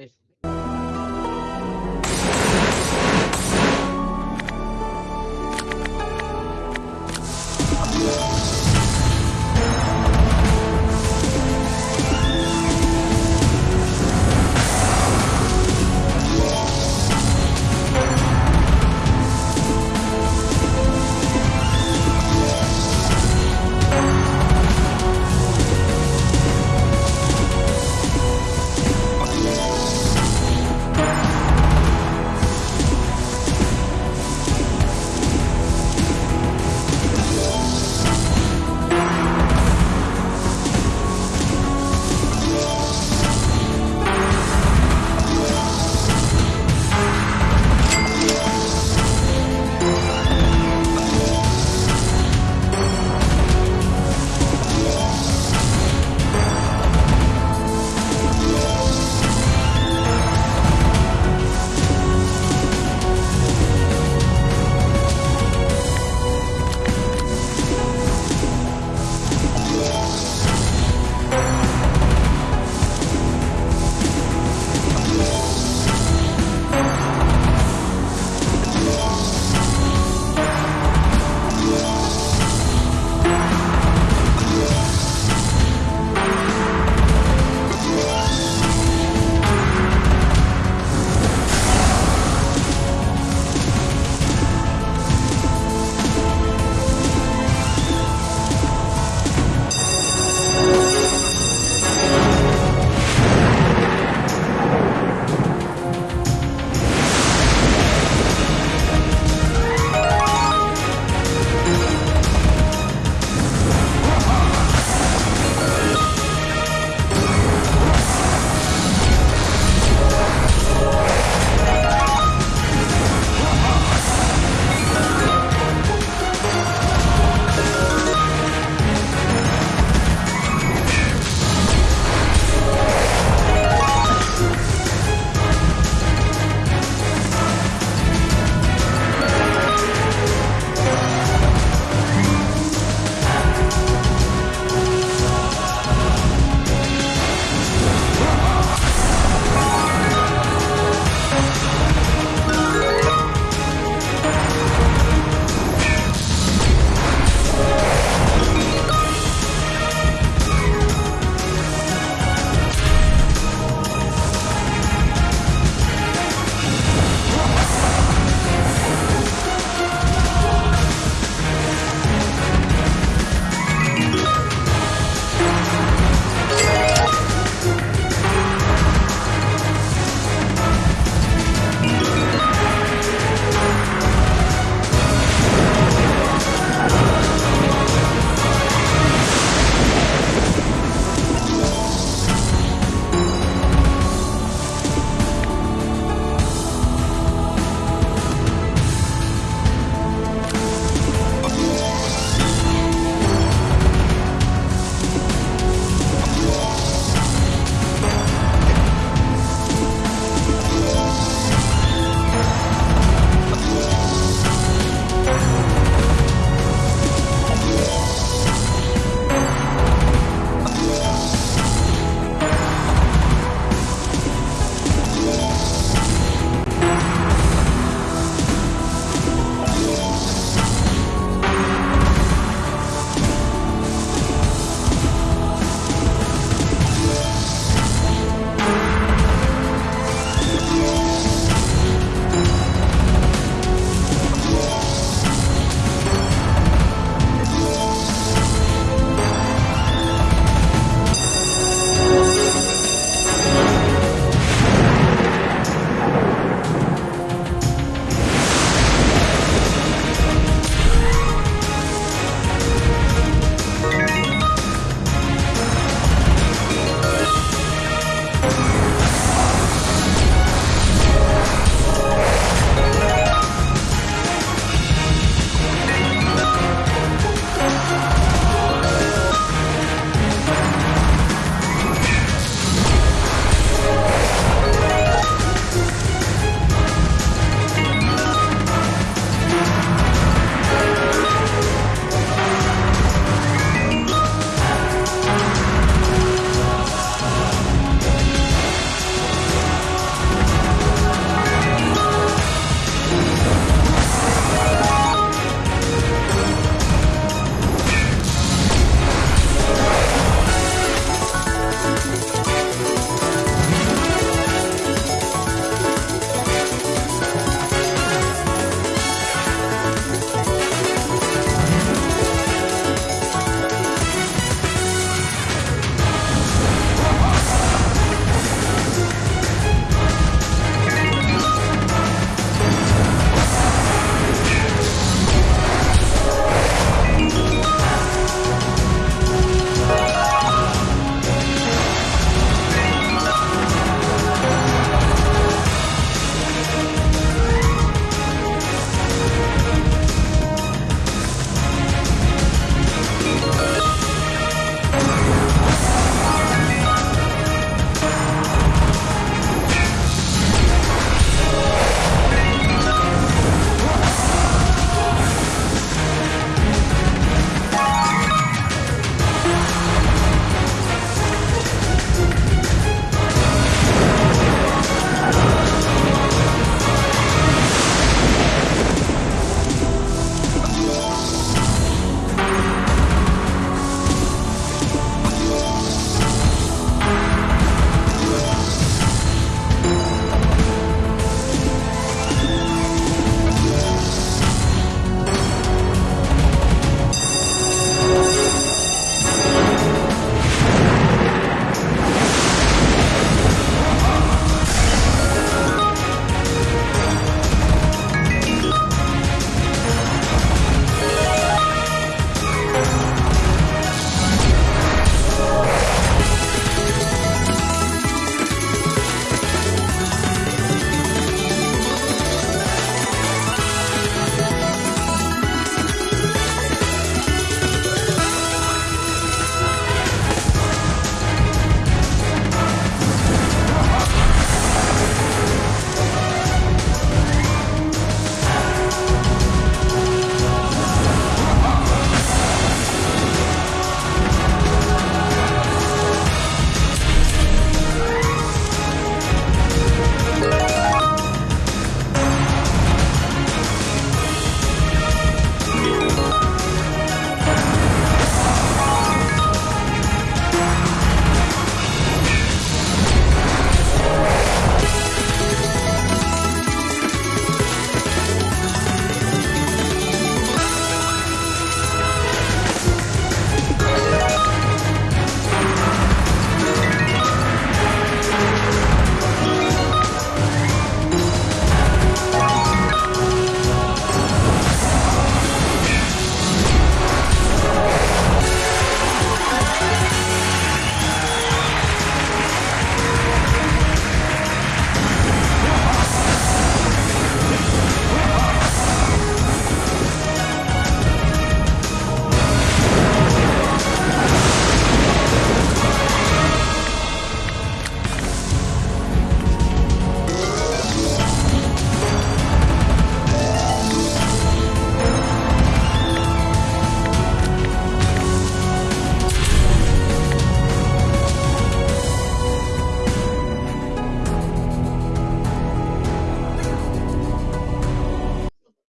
you